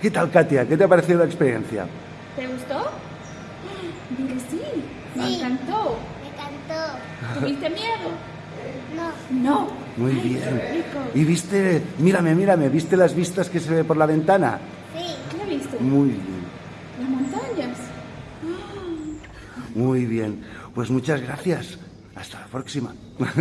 ¿Qué tal, Katia? ¿Qué te ha parecido la experiencia? ¿Te gustó? Dile sí. Me Sí. encantó. Me encantó. ¿Tuviste miedo? No. No. Muy Ay, bien. ¿Y viste, mírame, mírame, viste las vistas que se ve por la ventana? Sí. ¿Qué viste? Muy bien, Las montañas. muy bien. Pues muchas gracias. Hasta la próxima.